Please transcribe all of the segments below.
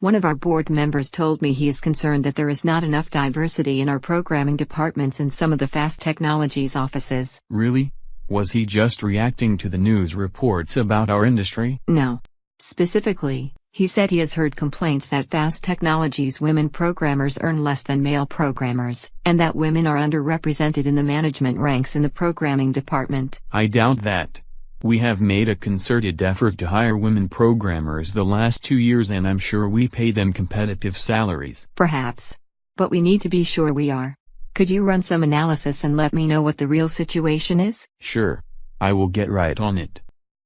One of our board members told me he is concerned that there is not enough diversity in our programming departments in some of the fast technologies offices. Really? Was he just reacting to the news reports about our industry? No. Specifically, he said he has heard complaints that fast technologies women programmers earn less than male programmers, and that women are underrepresented in the management ranks in the programming department. I doubt that. We have made a concerted effort to hire women programmers the last two years and I'm sure we pay them competitive salaries. Perhaps. But we need to be sure we are. Could you run some analysis and let me know what the real situation is? Sure. I will get right on it.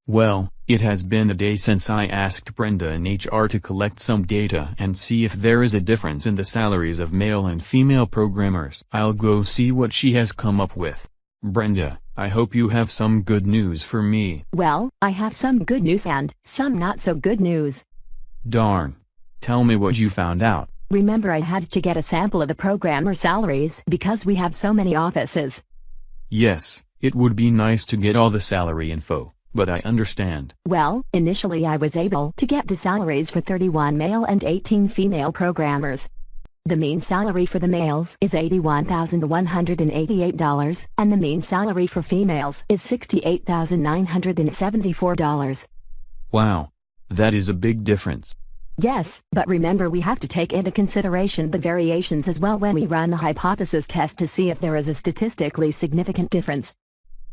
Well, it has been a day since I asked Brenda in HR to collect some data and see if there is a difference in the salaries of male and female programmers. I'll go see what she has come up with. Brenda, I hope you have some good news for me. Well, I have some good news and some not so good news. Darn. Tell me what you found out. Remember I had to get a sample of the programmer salaries because we have so many offices. Yes, it would be nice to get all the salary info. But I understand. Well, initially I was able to get the salaries for 31 male and 18 female programmers. The mean salary for the males is $81,188, and the mean salary for females is $68,974. Wow. That is a big difference. Yes, but remember we have to take into consideration the variations as well when we run the hypothesis test to see if there is a statistically significant difference.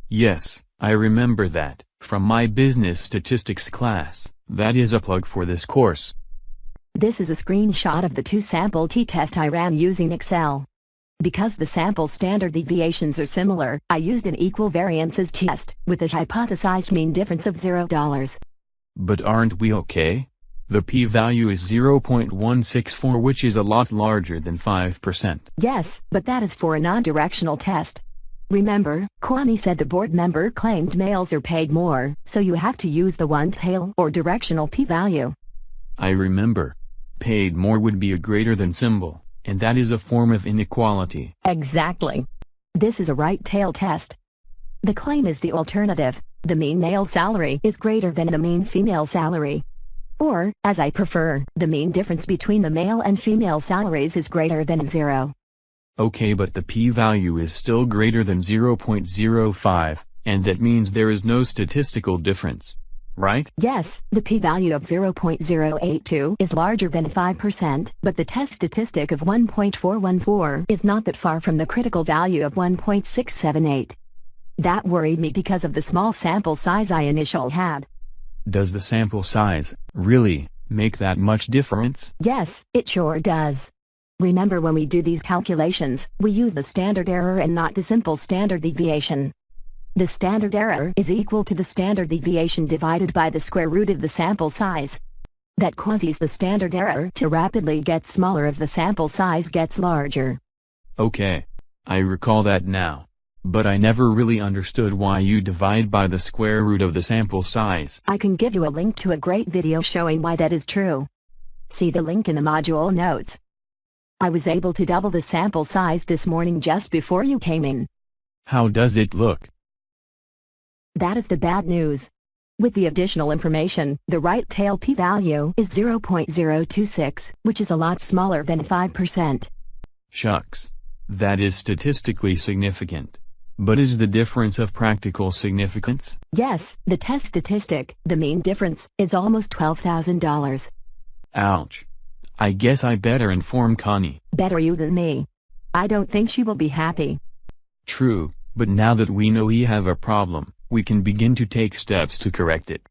Yes, I remember that, from my business statistics class, that is a plug for this course. This is a screenshot of the two-sample t-test I ran using Excel. Because the sample standard deviations are similar, I used an equal variances test, with a hypothesized mean difference of $0. But aren't we okay? The p-value is 0.164 which is a lot larger than 5%. Yes, but that is for a non-directional test. Remember, Connie said the board member claimed males are paid more, so you have to use the one-tail or directional p-value. I remember. Paid more would be a greater than symbol, and that is a form of inequality. Exactly. This is a right-tail test. The claim is the alternative. The mean male salary is greater than the mean female salary. Or, as I prefer, the mean difference between the male and female salaries is greater than zero. Okay but the p-value is still greater than 0.05, and that means there is no statistical difference. Right? Yes, the p-value of 0.082 is larger than 5%, but the test statistic of 1.414 is not that far from the critical value of 1.678. That worried me because of the small sample size I initially had. Does the sample size, really, make that much difference? Yes, it sure does. Remember when we do these calculations, we use the standard error and not the simple standard deviation. The standard error is equal to the standard deviation divided by the square root of the sample size. That causes the standard error to rapidly get smaller as the sample size gets larger. Okay. I recall that now. But I never really understood why you divide by the square root of the sample size. I can give you a link to a great video showing why that is true. See the link in the module notes. I was able to double the sample size this morning just before you came in. How does it look? That is the bad news. With the additional information, the right tail p-value is 0.026, which is a lot smaller than 5%. Shucks. That is statistically significant. But is the difference of practical significance? Yes, the test statistic, the mean difference, is almost $12,000. Ouch. I guess I better inform Connie. Better you than me. I don't think she will be happy. True, but now that we know we have a problem, we can begin to take steps to correct it.